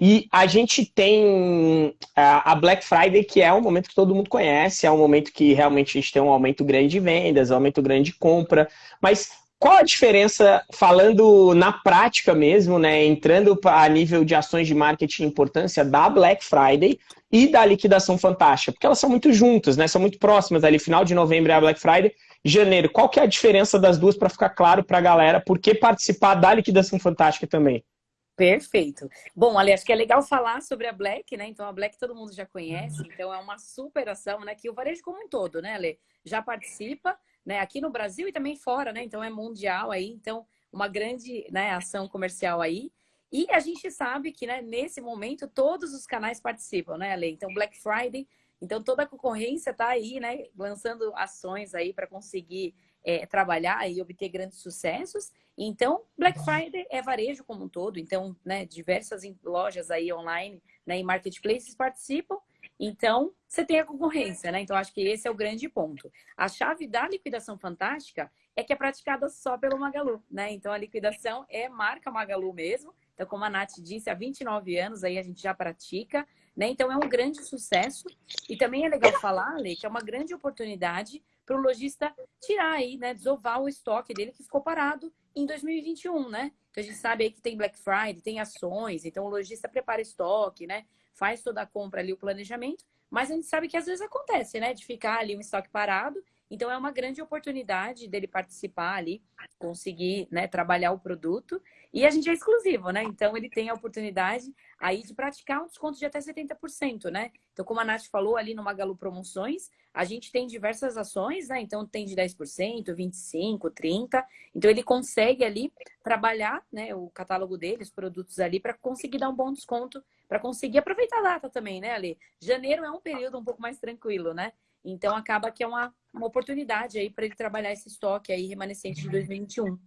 E a gente tem a Black Friday, que é um momento que todo mundo conhece, é um momento que realmente a gente tem um aumento grande de vendas, um aumento grande de compra. Mas qual a diferença, falando na prática mesmo, né, entrando a nível de ações de marketing importância da Black Friday e da liquidação fantástica? Porque elas são muito juntas, né, são muito próximas ali, final de novembro é a Black Friday, janeiro. Qual que é a diferença das duas para ficar claro para a galera? Por que participar da liquidação fantástica também? Perfeito. Bom, ali acho que é legal falar sobre a Black, né? Então a Black todo mundo já conhece, então é uma super ação, né? Que o varejo como um todo, né, Ale? Já participa né, aqui no Brasil e também fora, né? Então é mundial aí, então uma grande né, ação comercial aí. E a gente sabe que né, nesse momento todos os canais participam, né, Ale? Então Black Friday, então toda a concorrência está aí, né, lançando ações aí para conseguir é, trabalhar e obter grandes sucessos. Então, Black Friday é varejo como um todo, então, né, diversas lojas aí online, né, e marketplaces participam então, você tem a concorrência, né? Então, acho que esse é o grande ponto. A chave da liquidação fantástica é que é praticada só pelo Magalu, né? Então, a liquidação é marca Magalu mesmo. Então, como a Nath disse, há 29 anos aí a gente já pratica, né? Então, é um grande sucesso. E também é legal falar, Ale, que é uma grande oportunidade para o lojista tirar aí, né? Desovar o estoque dele que ficou parado em 2021, né? Então, a gente sabe aí que tem Black Friday, tem ações. Então, o lojista prepara estoque, né? faz toda a compra ali, o planejamento, mas a gente sabe que às vezes acontece, né? De ficar ali um estoque parado. Então é uma grande oportunidade dele participar ali, conseguir né, trabalhar o produto. E a gente é exclusivo, né? Então ele tem a oportunidade aí de praticar um desconto de até 70%, né? Então, como a Nath falou ali no Magalu Promoções, a gente tem diversas ações, né? Então tem de 10%, 25%, 30%. Então ele consegue ali trabalhar né, o catálogo dele, os produtos ali, para conseguir dar um bom desconto para conseguir aproveitar a data também, né, Ali? Janeiro é um período um pouco mais tranquilo, né? Então acaba que é uma, uma oportunidade aí para ele trabalhar esse estoque aí remanescente de 2021.